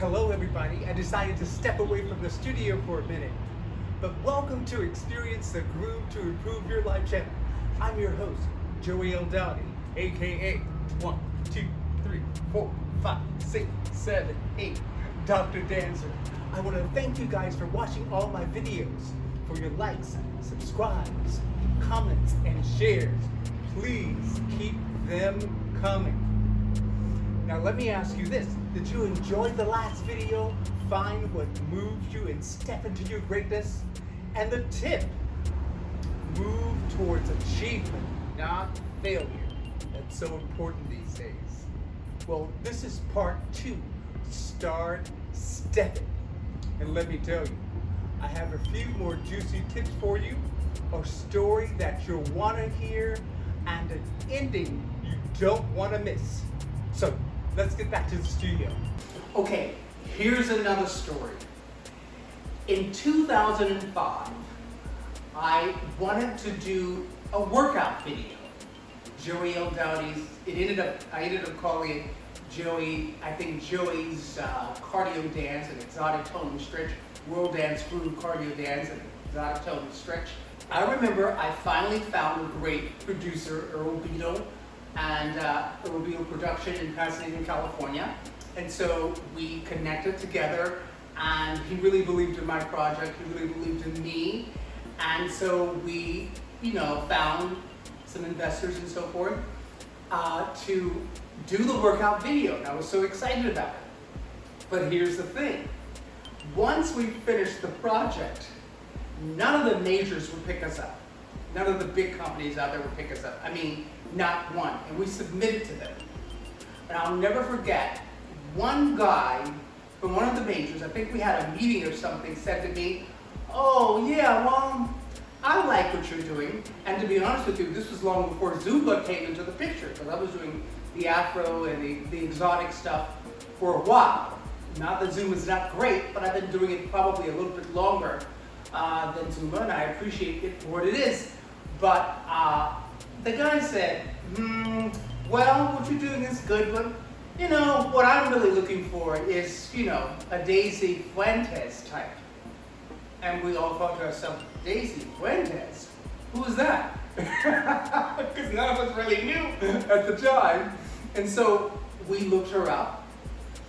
Hello everybody, I decided to step away from the studio for a minute. But welcome to Experience the Groove to Improve Your Life channel. I'm your host, Joey L. Dowdy, aka 1, 2, 3, 4, 5, 6, 7, 8, Dr. Dancer. I want to thank you guys for watching all my videos, for your likes, subscribes, comments, and shares. Please keep them coming. Now let me ask you this. Did you enjoy the last video? Find what moves you and step into your greatness? And the tip, move towards achievement, not failure. That's so important these days. Well, this is part two. Start stepping. And let me tell you, I have a few more juicy tips for you, a story that you'll want to hear, and an ending you don't want to miss. So let's get back to the studio. Okay, here's another story. In 2005, I wanted to do a workout video. Joey L. Dowdy's, it ended up, I ended up calling it Joey, I think Joey's uh, cardio dance and exotic tone stretch, world dance groove cardio dance and exotic tone stretch. I remember I finally found a great producer, Earl Beadle, and uh, be a Production in Pasadena, California. And so we connected together and he really believed in my project, he really believed in me. And so we, you know, found some investors and so forth uh, to do the workout video. And I was so excited about it. But here's the thing. Once we finished the project, none of the majors would pick us up. None of the big companies out there would pick us up. I mean, not one. And we submitted to them. And I'll never forget, one guy from one of the majors, I think we had a meeting or something, said to me, oh yeah, well, I like what you're doing. And to be honest with you, this was long before Zumba came into the picture, because I was doing the Afro and the, the exotic stuff for a while. Not that Zumba's not great, but I've been doing it probably a little bit longer uh, than Zumba, and I appreciate it for what it is. But uh, the guy said, hmm, well, what you're doing is good, but you know, what I'm really looking for is, you know, a Daisy Fuentes type. And we all thought to ourselves, Daisy Fuentes? Who is that? Because none of us really knew at the time. And so we looked her up,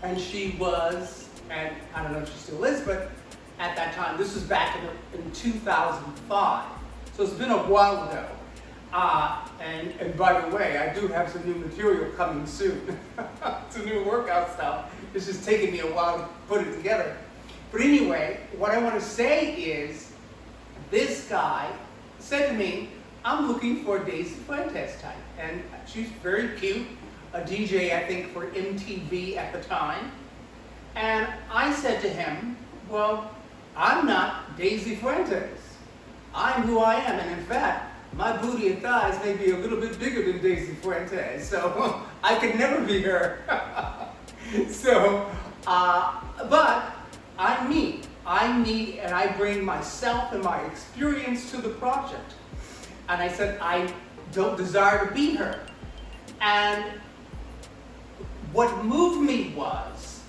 and she was, and I don't know if she still is, but at that time, this was back in, in 2005. So it's been a while ago. Uh, and, and by the way, I do have some new material coming soon. some new workout stuff. It's just taking me a while to put it together. But anyway, what I want to say is, this guy said to me, I'm looking for Daisy Fuentes type. And she's very cute, a DJ, I think, for MTV at the time. And I said to him, well, I'm not Daisy Fuentes. I'm who I am, and in fact, my booty and thighs may be a little bit bigger than Daisy Fuentes, so I could never be her. so, uh, but I'm me. I'm me, and I bring myself and my experience to the project. And I said, I don't desire to be her. And what moved me was,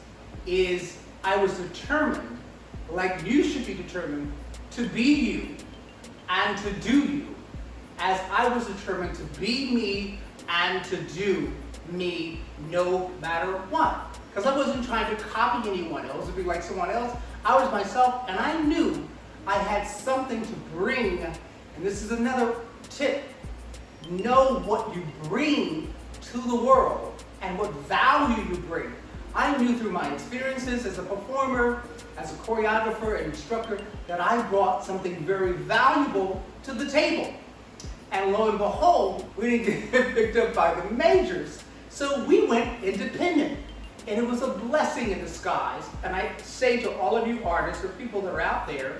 is I was determined, like you should be determined, to be you and to do you as I was determined to be me and to do me no matter what. Because I wasn't trying to copy anyone else or be like someone else. I was myself and I knew I had something to bring. And this is another tip. Know what you bring to the world and what value you bring. I knew through my experiences as a performer, as a choreographer and instructor, that I brought something very valuable to the table. And lo and behold, we didn't get picked up by the majors. So we went independent. And it was a blessing in disguise. And I say to all of you artists or people that are out there,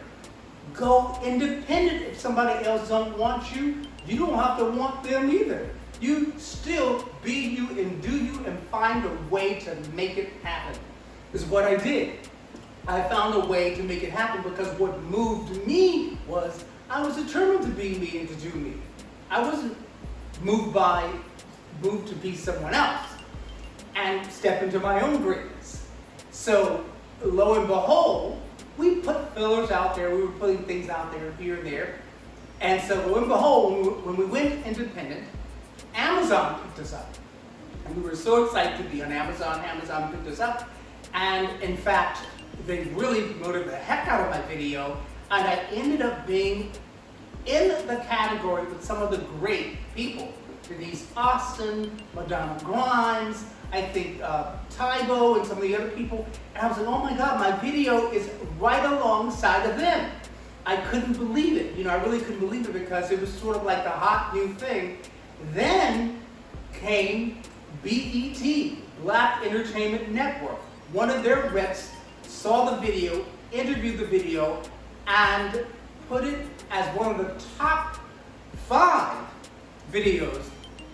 go independent. If somebody else don't want you, you don't have to want them either. You still be you and do you and find a way to make it happen. Is what I did. I found a way to make it happen because what moved me was I was determined to be me and to do me. I wasn't moved by, moved to be someone else and step into my own greatness. So lo and behold, we put fillers out there. We were putting things out there here and there. And so lo and behold, when we, went independent, Amazon picked us up. And we were so excited to be on Amazon. Amazon picked us up. And in fact, they really promoted the heck out of my video. And I ended up being in the category with some of the great people. Denise Austin, Madonna Grimes, I think uh, Tae Bo and some of the other people. And I was like, oh my God, my video is right alongside of them. I couldn't believe it. You know, I really couldn't believe it because it was sort of like the hot new thing. Then came BET, Black Entertainment Network. One of their reps saw the video, interviewed the video, and put it as one of the top five videos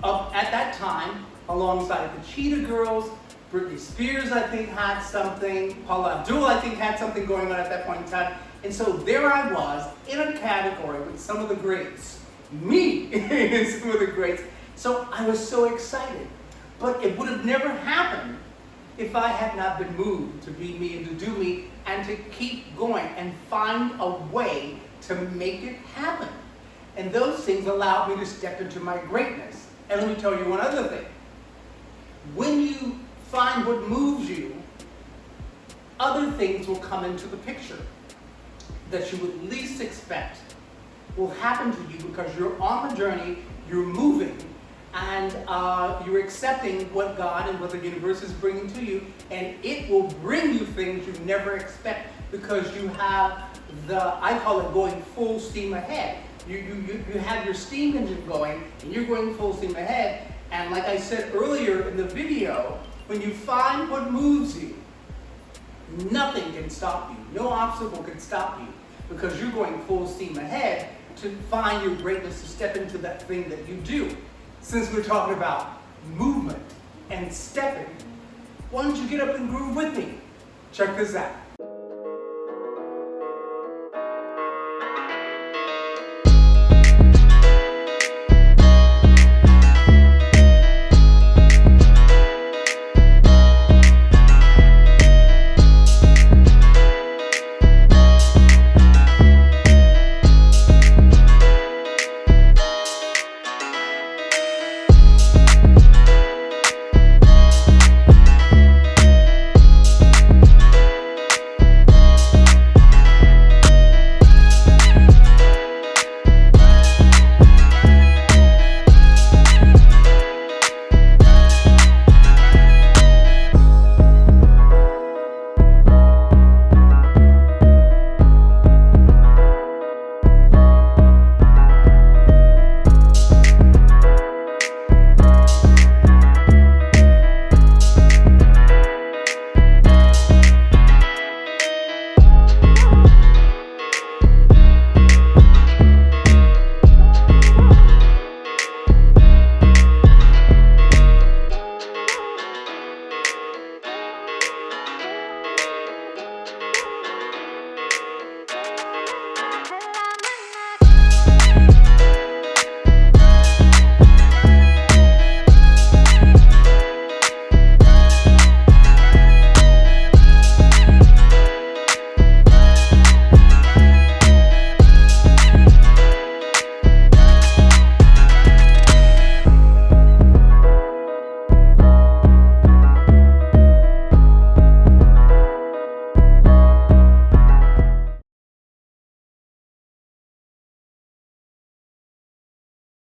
up at that time, alongside the Cheetah Girls. Britney Spears, I think, had something. Paula Abdul, I think, had something going on at that point in time. And so there I was in a category with some of the greats. Me in some of the greats. So I was so excited. But it would have never happened if I had not been moved to be me and to do me and to keep going and find a way to make it happen. And those things allowed me to step into my greatness. And let me tell you one other thing. When you find what moves you, other things will come into the picture that you would least expect will happen to you because you're on the journey, you're moving, and uh, you're accepting what God and what the universe is bringing to you, and it will bring you things you never expect because you have the, I call it going full steam ahead. You, you, you have your steam engine going, and you're going full steam ahead, and like I said earlier in the video, when you find what moves you, nothing can stop you. No obstacle can stop you because you're going full steam ahead to find your greatness, to step into that thing that you do. Since we're talking about movement and stepping, why don't you get up and groove with me? Check this out.